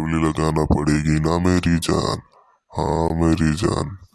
Lovely लगाना पड़ेगी ना मेरी जान। हाँ मेरी जान।